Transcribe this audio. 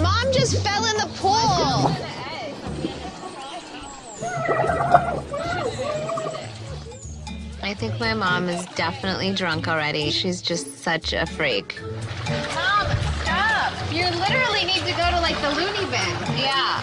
mom just fell in the pool. I think my mom is definitely drunk already. She's just such a freak. Mom, stop. You literally need to go to like the loony bin. Yeah.